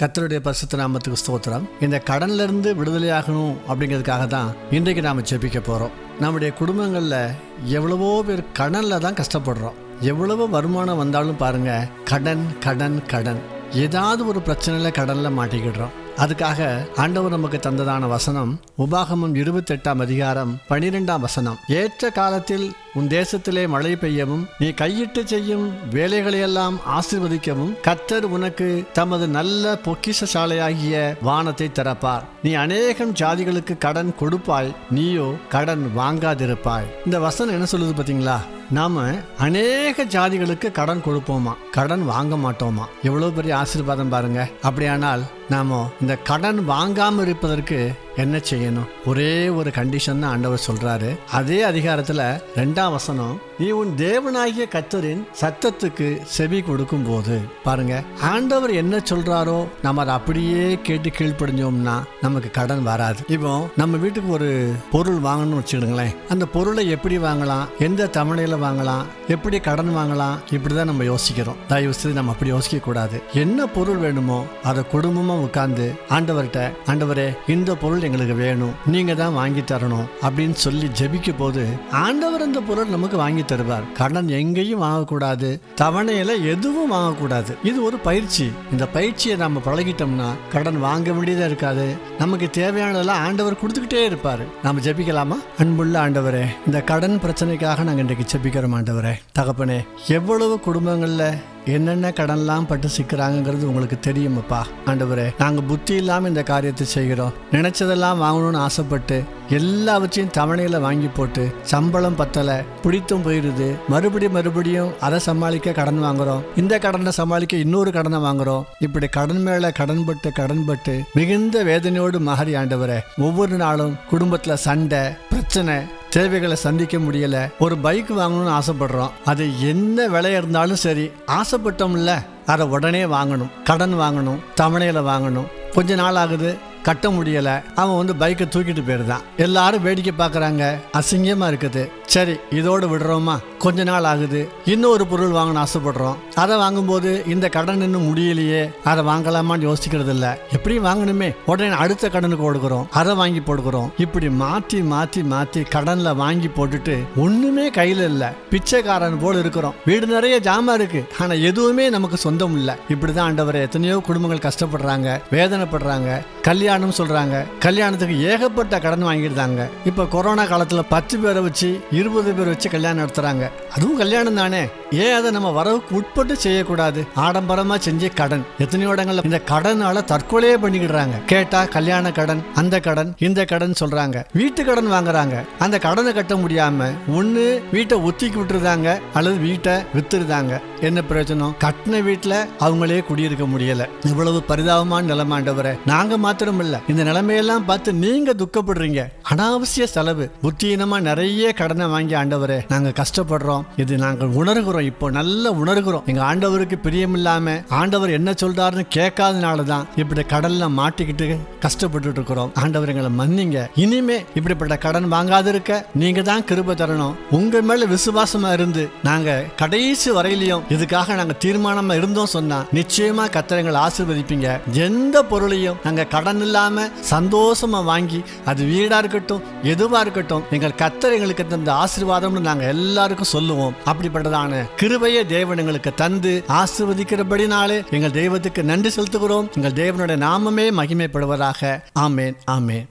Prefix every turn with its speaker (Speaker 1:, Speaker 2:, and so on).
Speaker 1: கத்தருடைய பரிசுத்த நாமத்துக்கு ஸ்தோத்திரம். இந்த கடன்ல இருந்து விடுதலையாகணும் அப்படிங்கிறதுக்காக தான் இன்றைக்கு நாம செபிக்க போறோம். நம்முடைய குடும்பங்கள்ல எவ்வளவோ பேர் கடன்ல தான் கஷ்டப்படுறோம். எவ்வளவு வருமானம் வந்தாலும் பாருங்க கடன் கடன் கடன். ஏதாவது ஒரு பிரச்சனையில கடனில் மாட்டிக்கிடுறோம். அதுக்காக ஆண்டவர் நமக்கு தந்ததான வசனம் உபாகமம் இருபத்தெட்டாம் அதிகாரம் பனிரெண்டாம் வசனம். ஏற்ற காலத்தில் உன் தேசத்திலே மழை பெய்யவும் நீ கையிட்டு செய்யும் வேலைகளையெல்லாம் ஆசீர்வதிக்கவும் கத்தர் உனக்கு தமது நல்ல பொக்கிஷசாலையாகிய வானத்தை திறப்பார். நீ அநேகம் ஜாதிகளுக்கு கடன் கொடுப்பாய் நீயோ கடன் வாங்காதிருப்பாய். இந்த வசனம் என்ன சொல்லுது பாத்தீங்களா நாம் அநேக ஜாதிகளுக்கு கடன் கொடுப்போமா? கடன் வாங்க மாட்டோமா? எவ்வளோ பெரிய ஆசீர்வாதம் பாருங்க. அப்படியானால் நாம் இந்த கடன் வாங்காமல் இருப்பதற்கு என்ன செய்யணும்? ஒரே ஒரு கண்டிஷன் தான் ஆண்டவர் சொல்றாரு. அதே அதிகாரத்துல ரெண்டாம் வசனம் நீ உன் தேவனாகிய கத்தரின் சத்தத்துக்கு செவி கொடுக்கும் போது பாருங்க. ஆண்டவர் என்ன சொல்றாரோ நம்ம அதை அப்படியே கேட்டு கீழ்ப்படிஞ்சோம்னா நமக்கு கடன் வராது. இப்போ நம்ம வீட்டுக்கு ஒரு பொருள் வாங்கணும்னு வச்சுக்கிடுங்களேன் அந்த பொருளை எப்படி வாங்கலாம்? எந்த தமிழையில வாங்கலாம் எப்படி கடன் வாங்கலாம் இப்படிதான் நம்ம யோசிக்கிறோம். தயவு செய்து நம்ம அப்படி யோசிக்க கூடாது என்ன பொருள் வேணுமோ அதை குடும்பமா உட்கார்ந்து ஆண்டவர்கிட்ட ஆண்டவரே இந்த பொருள் எங்களுக்கு வேணும் நீங்க தான் வாங்கி தரணும் அப்படின்னு சொல்லி ஜெபிக்க போது ஆண்டவர் அந்த பொருள் நமக்கு வாங்கி தருவார். கடன் எங்கேயும் வாங்கக்கூடாது தவணையில எதுவும் வாங்கக்கூடாது. இது ஒரு பயிற்சி. இந்த பயிற்சியை நம்ம பழகிட்டோம்னா கடன் வாங்க வேண்டியதா இருக்காது. நமக்கு தேவையானதெல்லாம் ஆண்டவர் கொடுத்துக்கிட்டே இருப்பாரு. நாம ஜெபிக்கலாமா? அன்புள்ள ஆண்டவரே இந்த கடன் பிரச்சனைக்காக நாங்க இன்றைக்கு ஜெபிக்கிறோம். ஆண்டவரே தகப்பனே எவ்வளவு குடும்பங்களில் என்னென்ன கடன்லாம் பட்டு சிக்கிறாங்கிறது உங்களுக்கு தெரியுமப்பா. ஆண்டவரே நாங்கள் புத்தி இல்லாமல் இந்த காரியத்தை செய்கிறோம். நினைச்சதெல்லாம் வாங்கணும்னு ஆசைப்பட்டு எல்லாவற்றையும் தவணையில் வாங்கி போட்டு சம்பளம் பத்தலை பிடித்தும் போயிடுது மறுபடியும் மறுபடியும் அதை சமாளிக்க கடன் வாங்குறோம். இந்த கடனை சமாளிக்க இன்னொரு கடனை வாங்குறோம். இப்படி கடன் மேலே கடன் பட்டு கடன் பட்டு மிகுந்த வேதனையோடு மாறி ஆண்டவரே ஒவ்வொரு நாளும் குடும்பத்தில் சண்டை பிரச்சனை தேவைகளை சந்திக்க முடியல. ஒரு பைக் வாங்கணும்னு ஆசைப்படுறோம். அது என்ன விலை இருந்தாலும் சரி ஆசைப்பட்டோம்ல அதை உடனே வாங்கணும். கடன் வாங்கணும் தவணையில வாங்கணும். கொஞ்ச நாள் ஆகுது கட்ட முடியல. அவன் வந்து பைக்கை தூக்கிட்டு போயிருந்தான். எல்லாரும் வேடிக்கை பார்க்குறாங்க. அசிங்கமா இருக்குது. சரி இதோடு விடுறோமா? கொஞ்ச நாள் ஆகுது. இன்னொரு பொருள் வாங்கணும் ஆசைப்படுறோம். அதை வாங்கும்போது இந்த கடன் இன்னும் முடியலையே. அதை வாங்கலாமான்னு யோசிக்கிறது இல்லை எப்படியும் வாங்கணுமே. உடனே அடுத்த கடனுக்கு கொடுக்குறோம். அதை வாங்கி போடுக்கிறோம். இப்படி மாற்றி மாற்றி மாற்றி கடனில் வாங்கி போட்டுட்டு ஒன்றுமே கையில் இல்லை. பிச்சைக்காரன் போல் இருக்கிறோம். வீடு நிறைய ஜாமா இருக்கு. ஆனால் எதுவுமே நமக்கு சொந்தம் இல்லை. இப்படி தான் ஆண்டவரை எத்தனையோ குடும்பங்கள் கஷ்டப்படுறாங்க வேதனைப்படுறாங்க கல்யாணம் சொல்கிறாங்க கல்யாணத்துக்கு ஏகப்பட்ட கடன் வாங்கியிருந்தாங்க. இப்போ கொரோனா காலத்தில் பத்து பேரை வச்சு இருபது பேர் வச்சு கல்யாணம் நடத்துறாங்க. அதுவும் கல்யாணம் தானே. ஏன் அதை நம்ம வரவுக்கு உட்பட்டு செய்யக்கூடாது? ஆடம்பரமா செஞ்ச கடன். எத்தனையோ இடங்கள்ல இந்த கடனால தற்கொலையே பண்ணிக்கிடுறாங்க. கேட்டா கல்யாண கடன் அந்த கடன் இந்த கடன் சொல்றாங்க. வீட்டு கடன் வாங்குறாங்க. அந்த கடனை கட்ட முடியாம ஒண்ணு வீட்டை ஒத்திக்கி விட்டுருதாங்க அல்லது வீட்டை வித்துருதாங்க. என்ன பிரயோஜனம்? கட்டின வீட்டுல அவங்களே குடியிருக்க முடியல. இவ்வளவு பரிதாபமான நிலைமாண்டவரை நாங்க மாத்திரம் இல்ல. இந்த நிலைமையெல்லாம் பார்த்து நீங்க துக்கப்படுறீங்க. அனாவசிய செலவு. புத்தீனமா நிறைய கடனை வாங்கி ஆண்டவரே நாங்க கஷ்டப்படுறோம். இது நாங்கள் உணர்கிறோம். இப்போ நல்ல உணர்கிறோம். எங்க ஆண்டவருக்கு பிரியம் இல்லாம ஆண்டவர் என்ன சொல்றாருன்னு கேட்காதனால தான் இப்படி கடல்ல மாட்டிக்கிட்டு கஷ்டப்பட்டுட்டு இருக்கிறோம் ஆண்டவர் எங்களை மன்னிங்க. இனிமே இப்படிப்பட்ட கடன் வாங்காதிருக்க நீங்க தான் கிருப தரணும். உங்க மேல விசுவாசமா இருந்து நாங்க கடைசி வரையிலையும் இதுக்காக நாங்க தீர்மானமா இருந்தோம் சொன்னா நிச்சயமா கத்திரங்களை ஆசிர்வதிப்பீங்க. எந்த பொருளையும் நாங்க கடன் இல்லாம சந்தோஷமா வாங்கி அது வீடா இருக்கட்டும் எதுவா இருக்கட்டும் எங்கள் கத்தர் எங்களுக்கு தந்த ஆசீர்வாதம்னு நாங்க எல்லாருக்கும் சொல்லுவோம். அப்படிப்பட்டதான கிருபையை தேவன் எங்களுக்கு தந்து ஆசீர்வதிக்கிறபடினாலே எங்கள் தெய்வத்துக்கு நன்றி செலுத்துகிறோம். எங்கள் தேவனுடைய நாமமே மகிமைப்படுவதாக. ஆமேன் ஆமேன்.